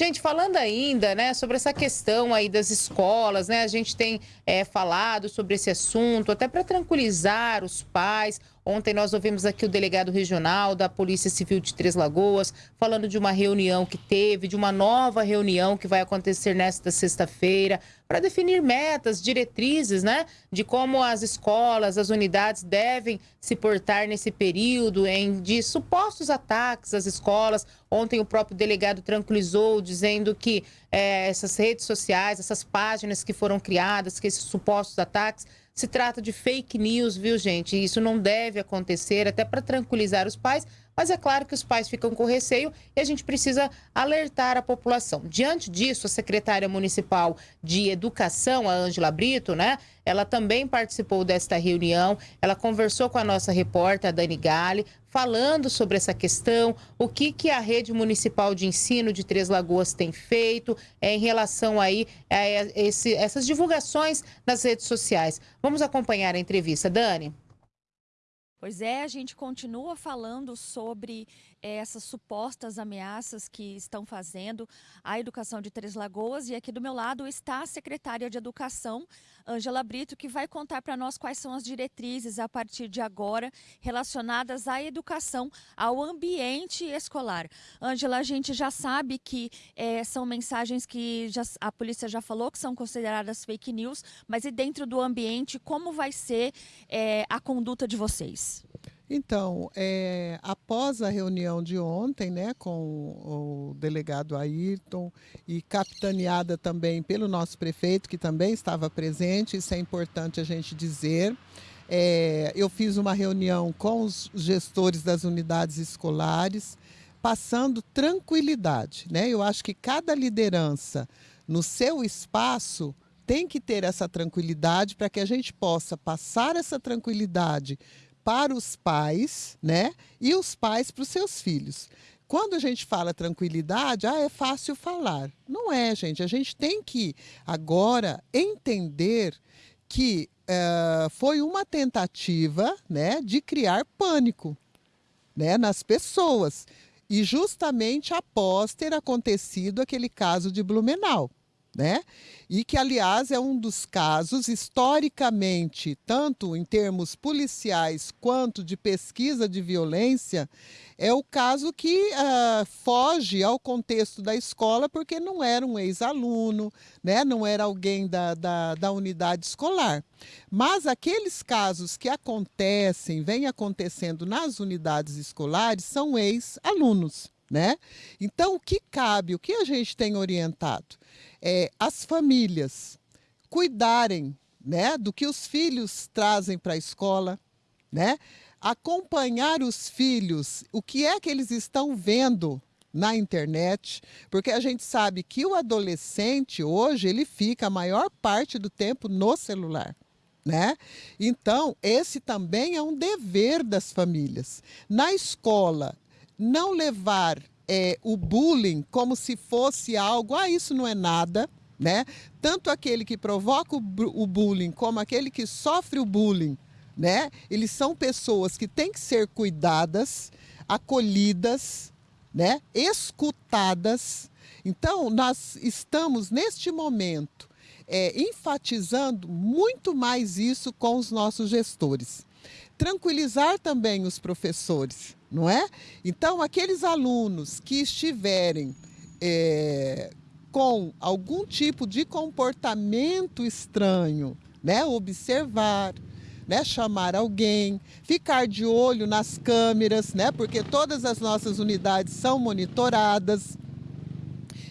Gente, falando ainda, né, sobre essa questão aí das escolas, né, a gente tem é, falado sobre esse assunto, até para tranquilizar os pais. Ontem nós ouvimos aqui o delegado regional da Polícia Civil de Três Lagoas falando de uma reunião que teve, de uma nova reunião que vai acontecer nesta sexta-feira para definir metas, diretrizes, né, de como as escolas, as unidades devem se portar nesse período em de supostos ataques às escolas. Ontem o próprio delegado tranquilizou, dizendo que é, essas redes sociais, essas páginas que foram criadas, que esses supostos ataques se trata de fake news, viu, gente? Isso não deve acontecer, até para tranquilizar os pais, mas é claro que os pais ficam com receio e a gente precisa alertar a população. Diante disso, a secretária municipal de Educação, a Ângela Brito, né? Ela também participou desta reunião. Ela conversou com a nossa repórter, a Dani Gale, falando sobre essa questão, o que, que a rede municipal de ensino de Três Lagoas tem feito é, em relação aí a esse, essas divulgações nas redes sociais. Vamos acompanhar a entrevista, Dani. Pois é, a gente continua falando sobre é, essas supostas ameaças que estão fazendo a educação de Três Lagoas e aqui do meu lado está a secretária de Educação, Ângela Brito, que vai contar para nós quais são as diretrizes a partir de agora relacionadas à educação, ao ambiente escolar. Ângela, a gente já sabe que é, são mensagens que já, a polícia já falou que são consideradas fake news, mas e dentro do ambiente, como vai ser é, a conduta de vocês? Então, é, após a reunião de ontem, né, com o delegado Ayrton e capitaneada também pelo nosso prefeito, que também estava presente, isso é importante a gente dizer. É, eu fiz uma reunião com os gestores das unidades escolares, passando tranquilidade. Né? Eu acho que cada liderança no seu espaço tem que ter essa tranquilidade para que a gente possa passar essa tranquilidade para os pais, né? E os pais para os seus filhos. Quando a gente fala tranquilidade, ah, é fácil falar. Não é, gente. A gente tem que agora entender que uh, foi uma tentativa né, de criar pânico né, nas pessoas. E justamente após ter acontecido aquele caso de Blumenau né? E que, aliás, é um dos casos, historicamente, tanto em termos policiais quanto de pesquisa de violência, é o caso que uh, foge ao contexto da escola, porque não era um ex-aluno, né? não era alguém da, da, da unidade escolar. Mas aqueles casos que acontecem, vêm acontecendo nas unidades escolares, são ex-alunos. Né? Então, o que cabe, o que a gente tem orientado? É, as famílias cuidarem né, do que os filhos trazem para a escola, né? acompanhar os filhos, o que é que eles estão vendo na internet, porque a gente sabe que o adolescente hoje ele fica a maior parte do tempo no celular. Né? Então, esse também é um dever das famílias. Na escola, não levar é, o bullying como se fosse algo, ah, isso não é nada, né? Tanto aquele que provoca o, o bullying como aquele que sofre o bullying, né? Eles são pessoas que têm que ser cuidadas, acolhidas, né? Escutadas. Então, nós estamos neste momento é, enfatizando muito mais isso com os nossos gestores. Tranquilizar também os professores, não é? Então, aqueles alunos que estiverem é, com algum tipo de comportamento estranho, né? Observar, né? Chamar alguém, ficar de olho nas câmeras, né? Porque todas as nossas unidades são monitoradas.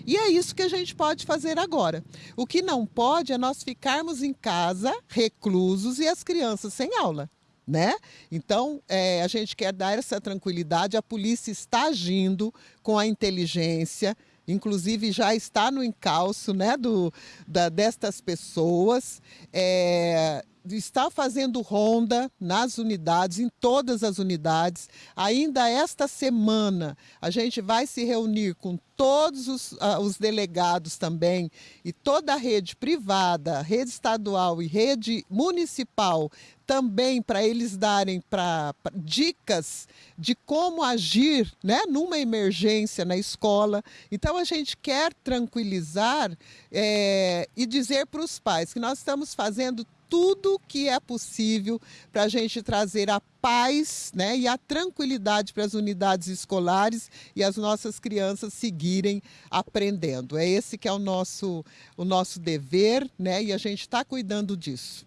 E é isso que a gente pode fazer agora. O que não pode é nós ficarmos em casa, reclusos, e as crianças sem aula né? Então, é, a gente quer dar essa tranquilidade, a polícia está agindo com a inteligência, inclusive já está no encalço né, do, da, destas pessoas. É, está fazendo ronda nas unidades, em todas as unidades. Ainda esta semana a gente vai se reunir com todos os, uh, os, delegados também e toda a rede privada, rede estadual e rede municipal também para eles darem pra, pra, dicas de como agir né, numa emergência na escola. Então a gente quer tranquilizar é, e dizer para os pais que nós estamos fazendo tudo que é possível para a gente trazer a paz né, e a tranquilidade para as unidades escolares e as nossas crianças seguirem aprendendo. É esse que é o nosso, o nosso dever né, e a gente está cuidando disso.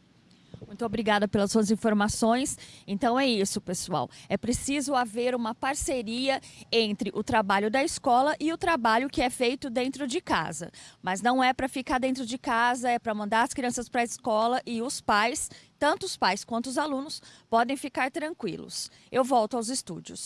Muito obrigada pelas suas informações. Então é isso, pessoal. É preciso haver uma parceria entre o trabalho da escola e o trabalho que é feito dentro de casa. Mas não é para ficar dentro de casa, é para mandar as crianças para a escola e os pais, tanto os pais quanto os alunos, podem ficar tranquilos. Eu volto aos estúdios.